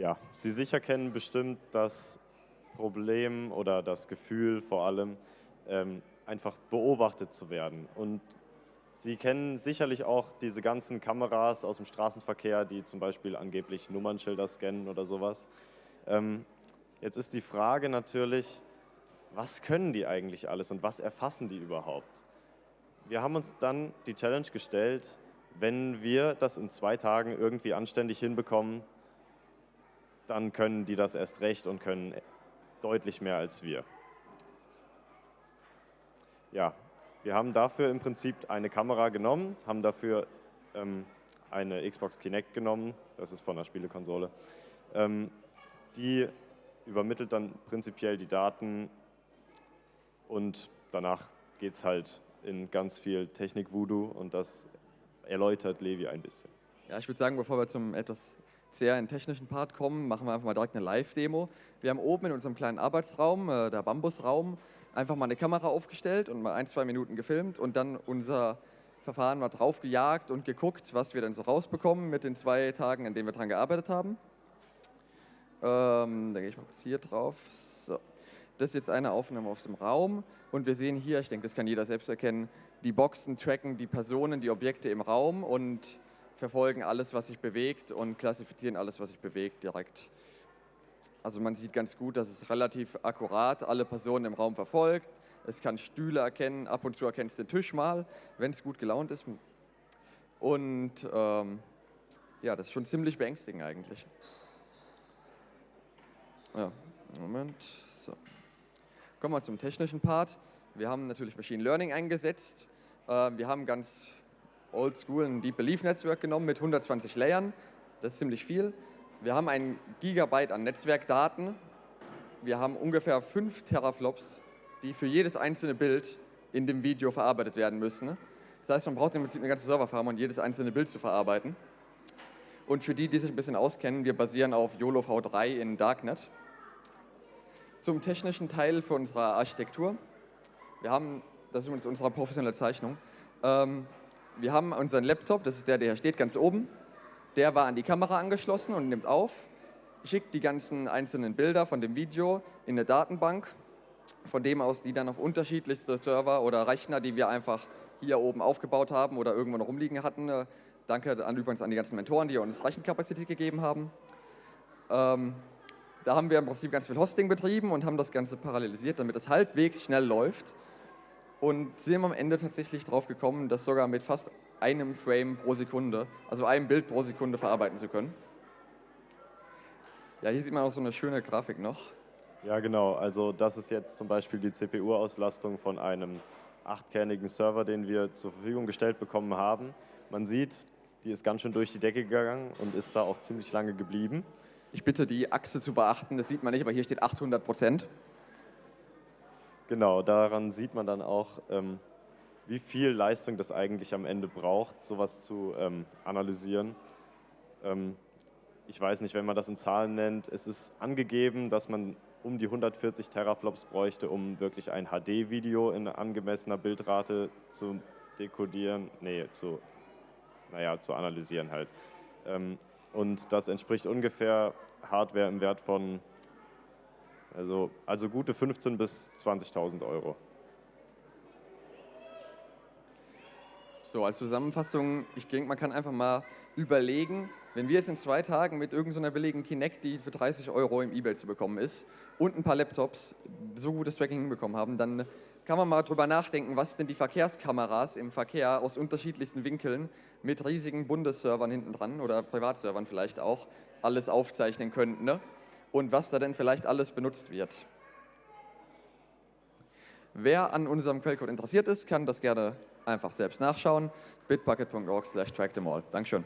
Ja, Sie sicher kennen bestimmt das Problem oder das Gefühl vor allem, ähm, einfach beobachtet zu werden. Und Sie kennen sicherlich auch diese ganzen Kameras aus dem Straßenverkehr, die zum Beispiel angeblich Nummernschilder scannen oder sowas. Ähm, jetzt ist die Frage natürlich, was können die eigentlich alles und was erfassen die überhaupt? Wir haben uns dann die Challenge gestellt, wenn wir das in zwei Tagen irgendwie anständig hinbekommen, dann können die das erst recht und können deutlich mehr als wir. Ja, wir haben dafür im Prinzip eine Kamera genommen, haben dafür ähm, eine Xbox Kinect genommen, das ist von der Spielekonsole. Ähm, die übermittelt dann prinzipiell die Daten und danach geht es halt in ganz viel Technik-Voodoo und das erläutert Levi ein bisschen. Ja, ich würde sagen, bevor wir zum etwas sehr technischen Part kommen, machen wir einfach mal direkt eine Live-Demo. Wir haben oben in unserem kleinen Arbeitsraum, äh, der Bambusraum, einfach mal eine Kamera aufgestellt und mal ein, zwei Minuten gefilmt und dann unser Verfahren mal drauf gejagt und geguckt, was wir dann so rausbekommen mit den zwei Tagen, an denen wir daran gearbeitet haben. Ähm, da gehe ich mal kurz hier drauf. So. Das ist jetzt eine Aufnahme aus dem Raum und wir sehen hier, ich denke, das kann jeder selbst erkennen, die Boxen tracken die Personen, die Objekte im Raum und verfolgen alles, was sich bewegt und klassifizieren alles, was sich bewegt direkt. Also man sieht ganz gut, dass es relativ akkurat alle Personen im Raum verfolgt. Es kann Stühle erkennen, ab und zu erkennt es den Tisch mal, wenn es gut gelaunt ist. Und ähm, ja, das ist schon ziemlich beängstigend eigentlich. Ja, Moment. So. Kommen wir zum technischen Part. Wir haben natürlich Machine Learning eingesetzt. Äh, wir haben ganz oldschool ein Deep Belief Netzwerk genommen mit 120 Layern. Das ist ziemlich viel. Wir haben ein Gigabyte an Netzwerkdaten. Wir haben ungefähr 5 Teraflops, die für jedes einzelne Bild in dem Video verarbeitet werden müssen. Das heißt, man braucht im Prinzip eine ganze Serverfarm, um jedes einzelne Bild zu verarbeiten. Und für die, die sich ein bisschen auskennen, wir basieren auf YOLO V3 in Darknet. Zum technischen Teil für unsere Architektur. Wir haben, das ist übrigens unsere professionelle Zeichnung, ähm, wir haben unseren Laptop, das ist der, der hier steht, ganz oben. Der war an die Kamera angeschlossen und nimmt auf, schickt die ganzen einzelnen Bilder von dem Video in eine Datenbank, von dem aus die dann auf unterschiedlichste Server oder Rechner, die wir einfach hier oben aufgebaut haben oder irgendwo noch rumliegen hatten. Äh, danke an, übrigens an die ganzen Mentoren, die uns Rechenkapazität gegeben haben. Ähm, da haben wir im Prinzip ganz viel Hosting betrieben und haben das Ganze parallelisiert, damit es halbwegs schnell läuft. Und sind am Ende tatsächlich drauf gekommen, das sogar mit fast einem Frame pro Sekunde, also einem Bild pro Sekunde verarbeiten zu können. Ja, hier sieht man auch so eine schöne Grafik noch. Ja, genau. Also das ist jetzt zum Beispiel die CPU-Auslastung von einem achtkernigen Server, den wir zur Verfügung gestellt bekommen haben. Man sieht, die ist ganz schön durch die Decke gegangen und ist da auch ziemlich lange geblieben. Ich bitte die Achse zu beachten, das sieht man nicht, aber hier steht 800 Prozent. Genau, daran sieht man dann auch, ähm, wie viel Leistung das eigentlich am Ende braucht, sowas zu ähm, analysieren. Ähm, ich weiß nicht, wenn man das in Zahlen nennt, es ist angegeben, dass man um die 140 Teraflops bräuchte, um wirklich ein HD-Video in angemessener Bildrate zu dekodieren, nee, zu, naja, zu analysieren halt. Und das entspricht ungefähr Hardware im Wert von, also, also gute 15.000 bis 20.000 Euro. So, als Zusammenfassung, ich denke, man kann einfach mal überlegen, wenn wir jetzt in zwei Tagen mit irgendeiner billigen Kinect, die für 30 Euro im Ebay zu bekommen ist, und ein paar Laptops so gutes Tracking hinbekommen haben, dann kann man mal drüber nachdenken, was denn die Verkehrskameras im Verkehr aus unterschiedlichsten Winkeln mit riesigen Bundesservern hinten dran oder Privatservern vielleicht auch alles aufzeichnen könnten ne? Und was da denn vielleicht alles benutzt wird. Wer an unserem Quellcode interessiert ist, kann das gerne einfach selbst nachschauen. bitbucket.org slash trackthemall. Dankeschön.